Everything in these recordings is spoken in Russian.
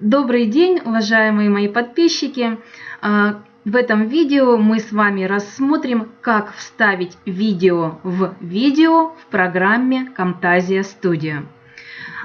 Добрый день, уважаемые мои подписчики! А, В этом видео мы с вами рассмотрим, как вставить видео в видео в программе Camtasia Studio.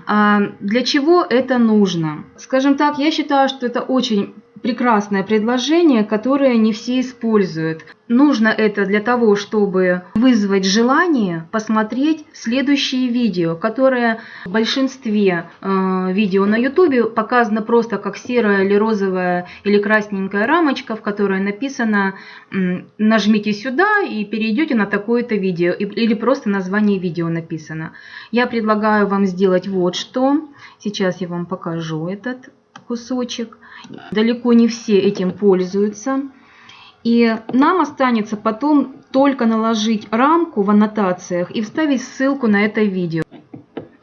А, Для чего это нужно? Скажем так, я считаю, что это очень прекрасное предложение, которое не все используют. Нужно это для того, чтобы вызвать желание посмотреть следующие видео, которые в большинстве э, видео на YouTube показано просто как серая или розовая или красненькая рамочка, в которой написано «нажмите сюда и перейдете на такое-то видео» или просто название видео написано. Я предлагаю вам сделать вот что. Сейчас я вам покажу этот кусочек. Далеко не все этим пользуются. И нам останется потом только наложить рамку в аннотациях и вставить ссылку на это видео.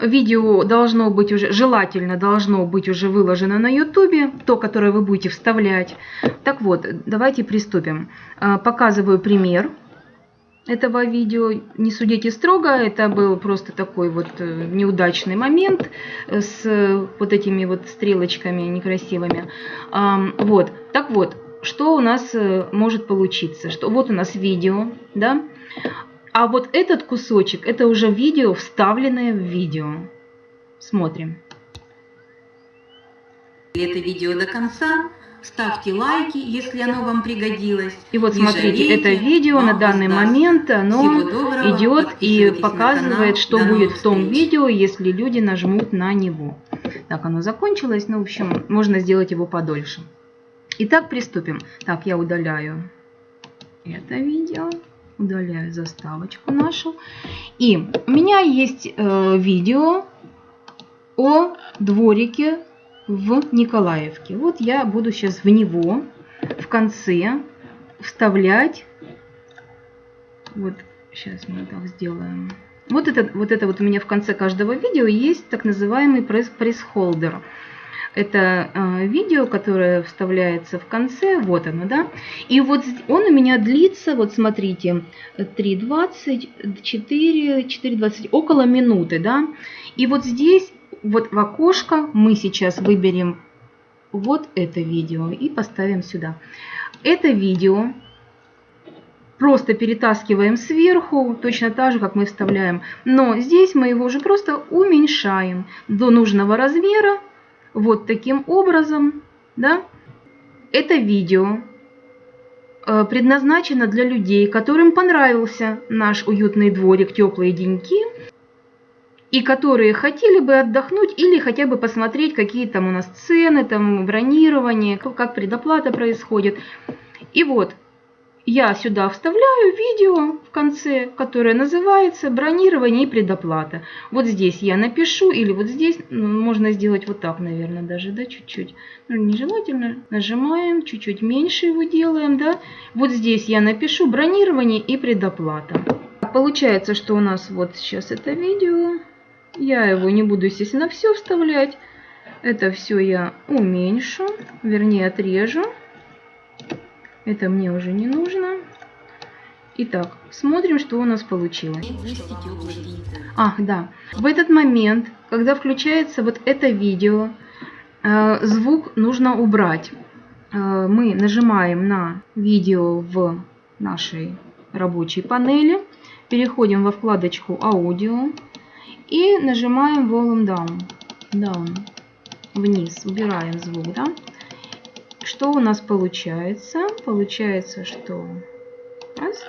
Видео должно быть уже, желательно должно быть уже выложено на YouTube, то, которое вы будете вставлять. Так вот, давайте приступим. А, показываю пример этого видео. Не судите строго, это был просто такой вот э, неудачный момент с вот этими вот стрелочками некрасивыми. Вот, так вот, что у нас э, может получиться? Что вот у нас видео, да? А вот этот кусочек, это уже видео, вставленное в видео. Смотрим. Это видео до конца. Ставьте лайки, если оно вам пригодилось. И вот смотрите, это видео на данный момент, оно идет и показывает, что будет в том видео, если люди нажмут на него. Так, оно закончилось, ну, в общем, можно сделать его подольше. Итак, приступим. Так, я удаляю это видео, удаляю заставочку нашу. И у меня есть э, видео о дворике в Николаевке. Вот я буду сейчас в него в конце вставлять. Вот сейчас мы так сделаем. Вот это, вот это вот у меня в конце каждого видео есть так называемый пресс-холдер. Это э, видео, которое вставляется в конце, вот оно, да. И вот он у меня длится, вот смотрите, 3.20, 4, 4.20, около минуты, да. И вот здесь вот в окошко мы сейчас выберем вот это видео и поставим сюда. Это видео просто перетаскиваем сверху, точно так же, как мы вставляем. Но здесь мы его уже просто уменьшаем до нужного размера. Вот таким образом. Да? Это видео э, предназначено для людей, которым понравился наш уютный дворик, теплые деньки и которые хотели бы отдохнуть или хотя бы посмотреть, какие там у нас цены, там бронирование, как предоплата происходит. И вот я сюда вставляю видео в конце, которое называется «Бронирование и предоплата». Вот здесь я напишу, или вот здесь ну, можно сделать вот так, наверное, даже, да, чуть-чуть. Ну, нежелательно. Нажимаем, чуть-чуть меньше его делаем, да. Вот здесь я напишу «Бронирование и предоплата». Получается, что у нас вот сейчас это видео. Я его не буду, естественно, все вставлять. Это все я уменьшу, вернее отрежу. Это мне уже не нужно. Итак, смотрим, что у нас получилось. Ах, да. В этот момент, когда включается вот это видео, э, звук нужно убрать. Э, мы нажимаем на видео в нашей рабочей панели, переходим во вкладочку «Аудио», и нажимаем Volume Down. Down. Вниз. Убираем звук, да? Что у нас получается? Получается, что... Раз.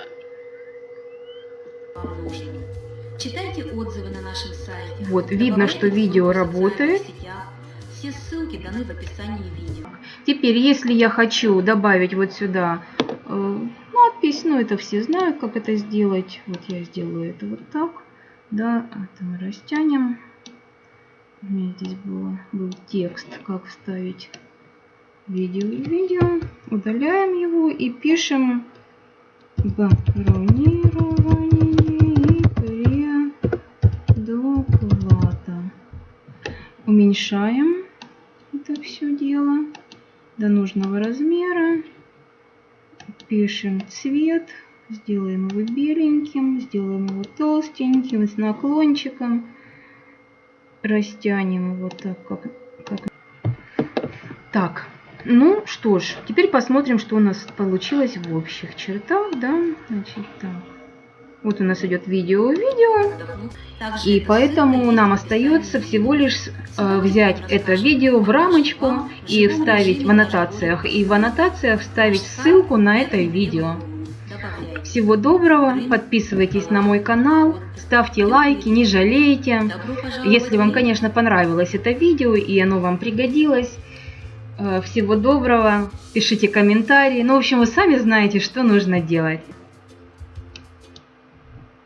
Читайте отзывы на нашем сайте. Вот, видно, что видео работает. Все ссылки даны в описании видео. Теперь, если я хочу добавить вот сюда э, надпись, ну это все знают, как это сделать. Вот я сделаю это вот так. Да, это мы растянем. У меня здесь было, был текст, как вставить видео и видео. Удаляем его и пишем бронирование и предоплата. Уменьшаем это все дело до нужного размера. Пишем цвет. Сделаем его беленьким, сделаем его толстеньким, с наклончиком. Растянем его так, как, как Так, ну что ж, теперь посмотрим, что у нас получилось в общих чертах, да, значит, так. Вот у нас идет видео-видео, и это поэтому нам остается всего лишь э, взять это видео в рамочку и вставить в аннотациях, и в аннотациях вставить ссылку на это видео. Всего доброго, подписывайтесь на мой канал, ставьте лайки, не жалейте. Если вам, конечно, понравилось это видео и оно вам пригодилось, э, всего доброго, пишите комментарии. Ну, в общем, вы сами знаете, что нужно делать.